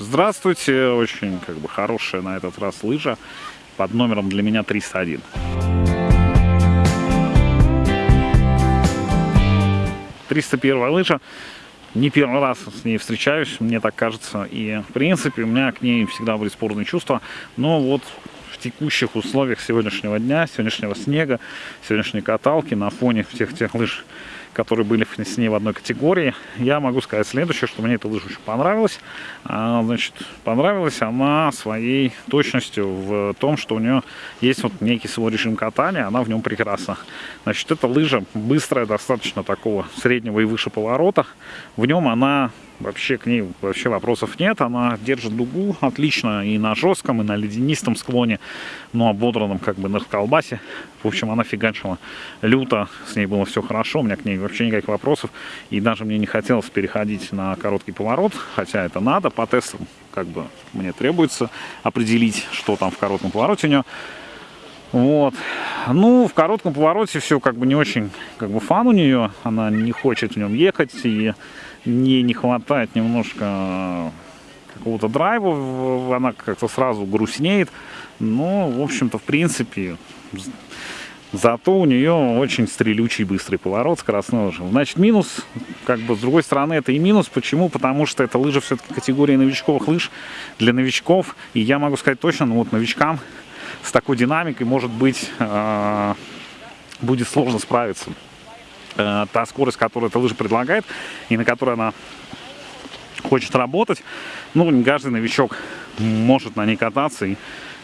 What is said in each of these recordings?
Здравствуйте, очень как бы хорошая на этот раз лыжа под номером для меня 301. Триста первая лыжа. Не первый раз с ней встречаюсь, мне так кажется. И, в принципе, у меня к ней всегда были спорные чувства. Но вот в текущих условиях сегодняшнего дня, сегодняшнего снега, сегодняшней каталки, на фоне всех тех лыж, которые были с ней в одной категории, я могу сказать следующее, что мне эта лыжа очень понравилась. А, значит, понравилась она своей точностью в том, что у нее есть вот некий свой режим катания, она в нем прекрасна. Значит, эта лыжа быстрая, достаточно такого среднего и выше поворота. В нем она Вообще к ней вообще вопросов нет. Она держит дугу отлично и на жестком, и на ледянистом склоне, но ободранном как бы на колбасе. В общем, она фигачила люто, с ней было все хорошо, у меня к ней вообще никаких вопросов. И даже мне не хотелось переходить на короткий поворот, хотя это надо по тестам, как бы мне требуется определить, что там в коротком повороте у нее. Вот. Ну, в коротком повороте все как бы не очень как бы фан у нее. Она не хочет в нем ехать и не, не хватает немножко какого-то драйва, она как-то сразу грустнеет. Но, в общем-то, в принципе, зато у нее очень стрелючий быстрый поворот скоростной лыжи. Значит, минус, как бы, с другой стороны, это и минус. Почему? Потому что это лыжа все-таки категории новичковых лыж для новичков. И я могу сказать точно, ну вот новичкам с такой динамикой, может быть, э, будет сложно справиться. Э, та скорость, которую эта лыжа предлагает, и на которой она хочет работать, ну, не каждый новичок может на ней кататься и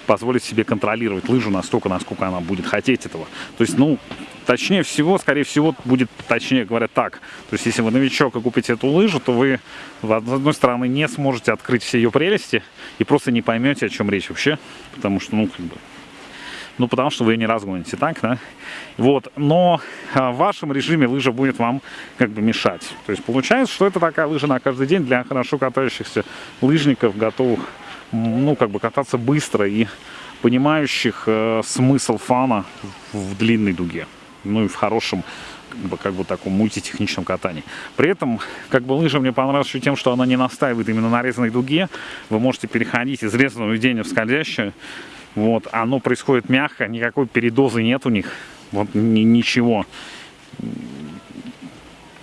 позволить себе контролировать лыжу настолько, насколько она будет хотеть этого. То есть, ну, точнее всего, скорее всего, будет точнее говоря так. То есть, если вы новичок и купите эту лыжу, то вы, с одной стороны, не сможете открыть все ее прелести и просто не поймете, о чем речь вообще. Потому что, ну, как бы, ну, потому что вы не разгоните, так, да? Вот, но а, в вашем режиме лыжа будет вам как бы мешать. То есть получается, что это такая лыжа на каждый день для хорошо катающихся лыжников, готовых, ну, как бы кататься быстро и понимающих э, смысл фана в длинной дуге. Ну и в хорошем как бы, как бы таком мультитехничном катании. При этом, как бы лыжа мне понравилась еще тем, что она не настаивает именно на резаной дуге. Вы можете переходить из резаного ведения в скользящее вот, оно происходит мягко, никакой передозы нет у них. Вот ни, ничего.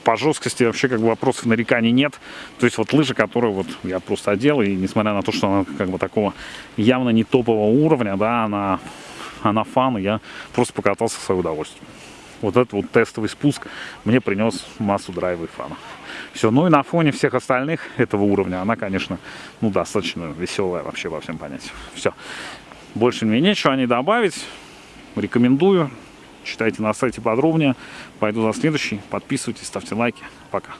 По жесткости вообще как бы вопросов нареканий нет. То есть вот лыжа, которую вот я просто одел, и несмотря на то, что она как бы такого явно не топового уровня, да, она, она фан, и я просто покатался в свое удовольствие. Вот этот вот тестовый спуск мне принес массу драйва и фана. Все, ну и на фоне всех остальных этого уровня она, конечно, ну, достаточно веселая вообще во всем понятии. Все. Больше мне нечего не добавить. Рекомендую. Читайте на сайте подробнее. Пойду за следующий. Подписывайтесь, ставьте лайки. Пока.